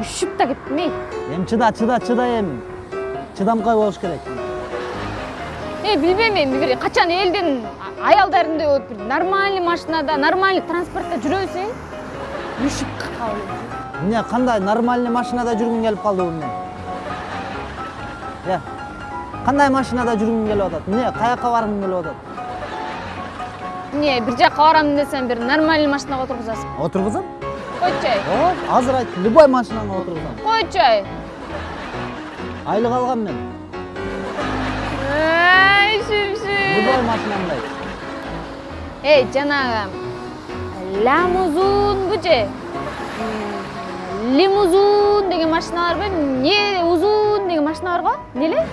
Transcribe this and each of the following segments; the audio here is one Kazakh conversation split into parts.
ушуп да кеттим эй эми чыда чыда чыда эми чыдамкай болуш керек эй билбейм эми бир качан элдин а- аялдарындай болуп бир нормальный машинада нормальный транспортто жүрө берсең ушуп калып эмне кандай нормальный машинада жүргүң келип калды эмне э кандай машинада жүргүң келип атат эмне каяка баргың келип атат эмне бир жака барам десем бир нормальный машинага отургузасың отургузам койчу ай ооп азыр айт любой машинаңа отургузам койчу ай айлык алгам мен. Ай шүпшү любой машинамды айт. Эй жанагы лямузунбу же лимузун деген машина барбы эмне узун деген машина бар го эмне эле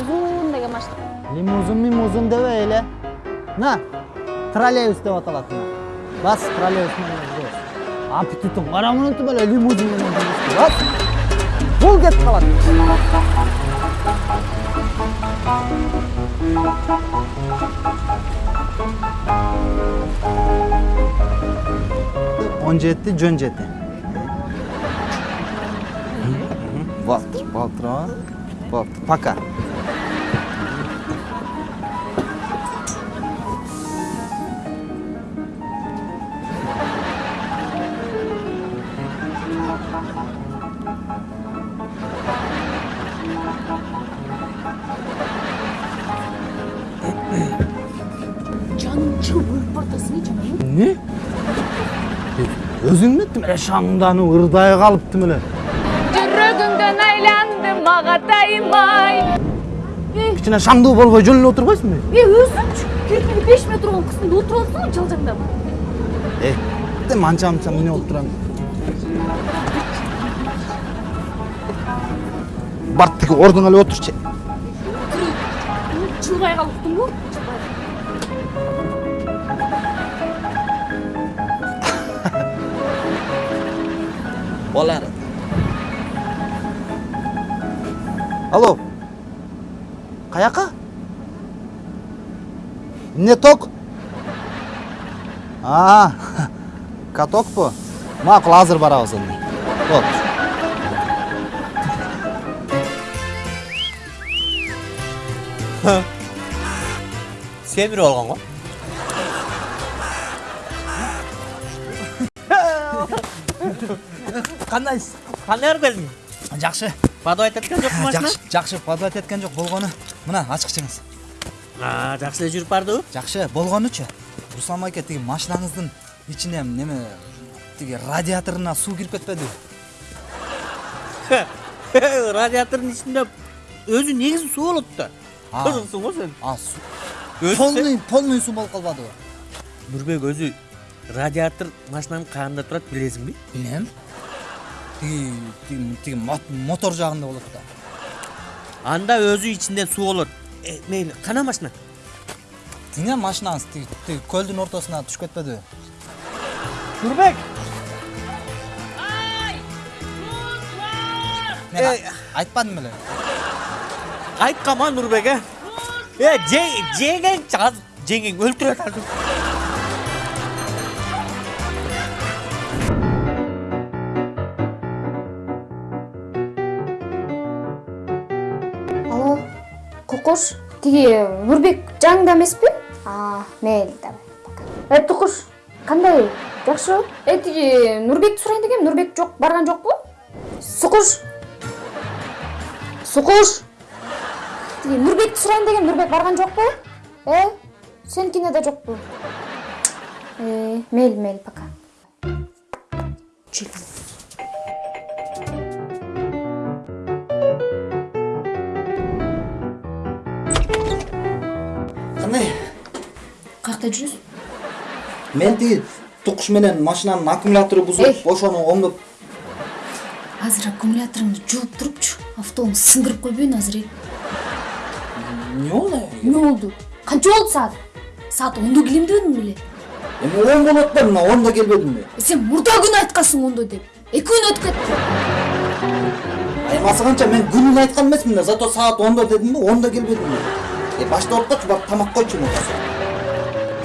узун деген машина. Лимузин мимузин дебей эле мына троллейбус деп аталат мына бас троллейбус менен жүрөбүз аппетитиң карамынтип эле лимузин менен жүрүбүз бас бул кетип калат он жети жөн жети болуптур болуптур болуптур пока. Жаның жанагы эмне өзүң эмнеттим эле шаңданып ырдай калыптым эле жүрөгүңдөн айландым агатайым ай кичине шаңдуу болбой жөн эле отурбайсыңбы е өзүңчү кирпиги беш метр болгон кыздың отуруп алыпсың жалжаңдап э анча мынча эмне болуп турам бар тиги ордуңа эле отурчу чылбай калыптыңбы болар алло. Каяка? Эмне ток? А катокпу макул азыр барабыз эми болуптур семир болгон го кандайсыз кандай алып келдиң жакшы подавать эткен жокпу машина жакшы жакшы подавать эткен жок болгону мына ачыкчыңыз А, жакшы эле жүрүп бардыбы жакшы болгонучу руслан байке тиги машинаңыздын ичине неме тиги радиаторуна суу кирип кетпедиби радиатордун ичинде өзү негизи суу болот да Көрүңсүң го сен а полный полный суу болуп калбадыбы нурбек өзү радиатор машинанын каанында турат билесиңби билем тиги тиги тиги мот- мотор жагында болот да анда өзү ичинде суу болот Э, мейли кана машина тиңе машинаңыз тиги көлдүн ортосуна түшүп кетпедиби нурбек мен Эй. а- айтпадым беле нурбек э э же- жеңеңчи азыр жеңең өлтүрөт азыр алло кукуш тиги нурбек жаныңда эмеспи а мейли давай э тукуш кандай жакшыбы э тиги нурбекти сурайын дегем нурбек жок барган жокпу сукуш сукуш тиги нурбекти сурайын дегем нурбек барган жокпу э сеникине да жокпу э мейли мейли пока. Чүл. кандай каякта жүрөсүң мен тиги тукуш менен машинанын аккумулятору бузулуп ошону оңдоп азыр аккумуляторуңду жууп турупчу автону сындырып койбоюн азыр э эмне болду эмне болду канча болду саат саат ондо келем дебедиң беле эми он болот да мына онда келбедимби сен мурда күнү айткансың ондо деп эки күн өтүп кетти аймасы канча мен күнүн айткан эмесмин да зато саат ондо дедимби онда келбедимби э башта болуп барып тамак койчу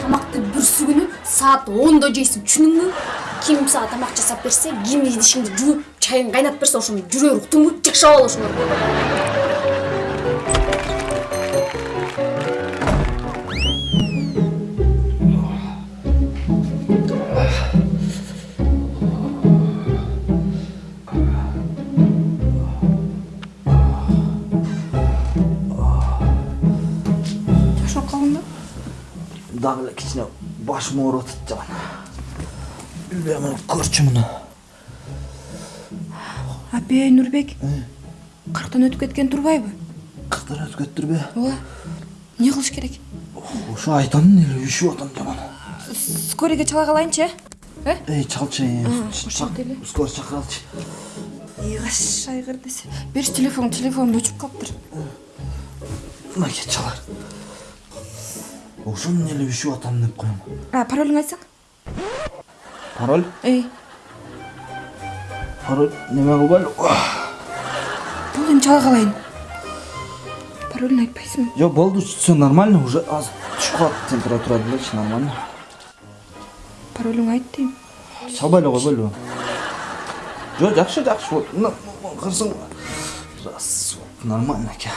тамакты бүрсү күнү саат ондо жейсиң түшүндүңбү ким сага тамак жасап берсе ким идишиңди жууп чайын кайнатып берсе ошону жүрө бер уктуңбу жакшап ал ошону. Да дагы эле кичине башым атат жаман билбейм мына көрчү муну апей нурбек кырктан өтүп кеткен турбайбы? Кырктан өтүп кетиптирби ооба эмне кылыш керек? Ошо айтамын эле үйшүп атам жаман скорыйге чала калайынчы э? Эй чалчы деле. скорый чакыралычы ыйгаш айгыр десе берчи телефон телефонум өчүп калыптыр. Мынакей чалар. Ошону эле үйшүп атам деп коем. А паролуңду айтсаң. Пароль? Эй. Пароль неме кылбайлы болду эми чала калайын паролуңду айтпайсыңбы жок болду все нормально уже азыр түшүп калат температура делечи нормально. Паролуңду айт дейм чалбай эле койбойлубу жок жакшы жакшы вот мына кырсың. Раз вот нормально экен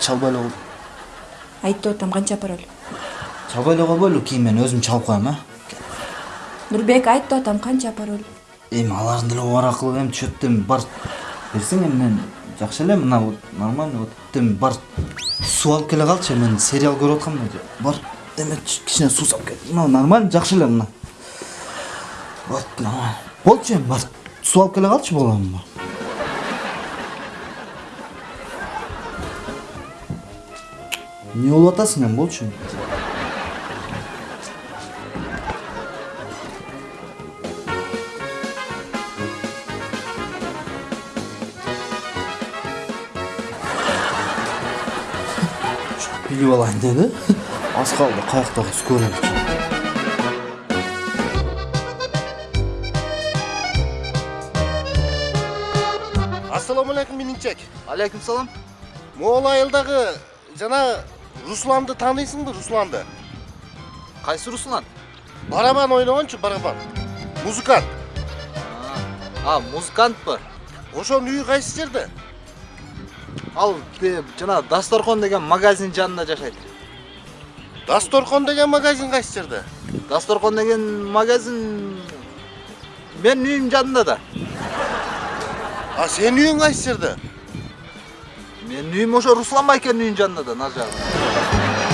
чалбай эле кой айт деп атам канча пароль? Чалбай эле койбойлу кийин мен өзүм чалып коем а нурбек айт деп атам канча пароль эми алардын деле бар акылы эми эми бар берсең эми мен жакшы эле мына вот нормально вот бар суу алып келе калчы мен сериал көрүп аткам да бар эме кичине суу салып кел мына нормально жакшы эле мына вот нормально болчу эми бар суу алып келе калчы болом бар эмне болуп атасың эми болчу билип алайын деди аз калды каяктагы скорый ассалауму алейкум мининчек алейкум салам могул айылдагы жана русланды тааныйсыңбы русланды? Кайсы руслан? Барабан ойногончу барабан. Музыкант. А музыкантпы ошонун үйү кайсы жерде? Ал тиги жана дасторкон деген магазин жанында жашайт дасторкон деген магазин кайсы жерде дасторкон деген магазин менин үйүмдүн жанында да а сенин үйүң кайсы жерде менин үйүм ошо руслан байкенин үйүнүн жанында да нар жагында